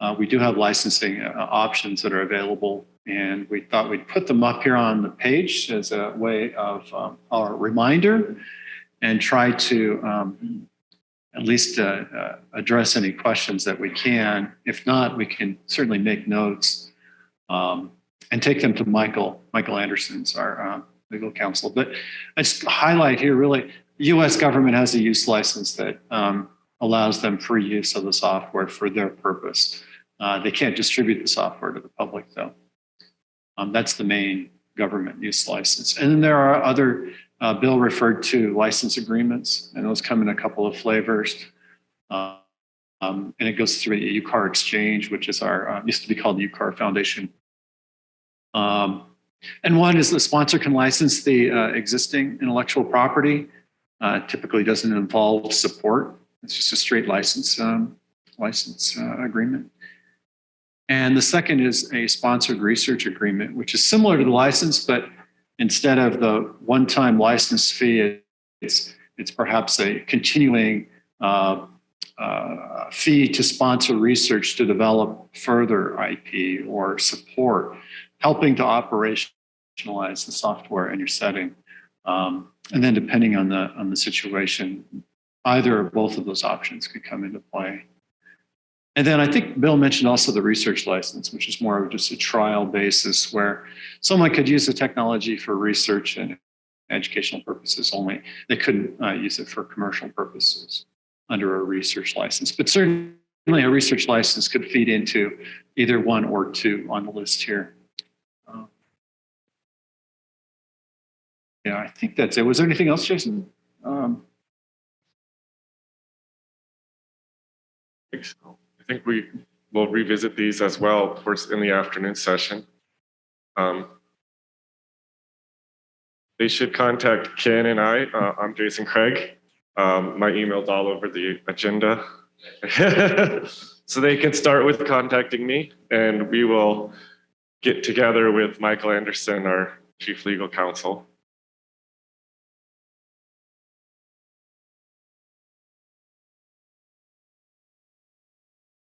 Uh, we do have licensing uh, options that are available, and we thought we'd put them up here on the page as a way of um, our reminder and try to um, at least uh, uh, address any questions that we can. If not, we can certainly make notes um, and take them to Michael, Michael Anderson's our uh, legal counsel. But I just highlight here really, U.S. government has a use license that um, allows them free use of the software for their purpose. Uh, they can't distribute the software to the public though. Um, that's the main government use license. And then there are other, uh, Bill referred to license agreements and those come in a couple of flavors. Uh, um, and it goes through the UCAR exchange, which is our, uh, used to be called the UCAR Foundation. Um, and one is the sponsor can license the uh, existing intellectual property. Uh, typically doesn't involve support. It's just a straight license um, license uh, agreement. And the second is a sponsored research agreement, which is similar to the license, but instead of the one-time license fee, it's, it's perhaps a continuing uh, uh, fee to sponsor research to develop further IP or support, helping to operationalize the software in your setting. Um, and then depending on the, on the situation, either or both of those options could come into play. And then I think Bill mentioned also the research license, which is more of just a trial basis where someone could use the technology for research and educational purposes only. They couldn't uh, use it for commercial purposes under a research license. But certainly a research license could feed into either one or two on the list here. Uh, yeah, I think that's it. Was there anything else, Jason? Um, think so. I think we will revisit these as well, of course, in the afternoon session. Um, they should contact Ken and I. Uh, I'm Jason Craig. Um, my email's all over the agenda. so they can start with contacting me and we will get together with Michael Anderson, our chief legal counsel,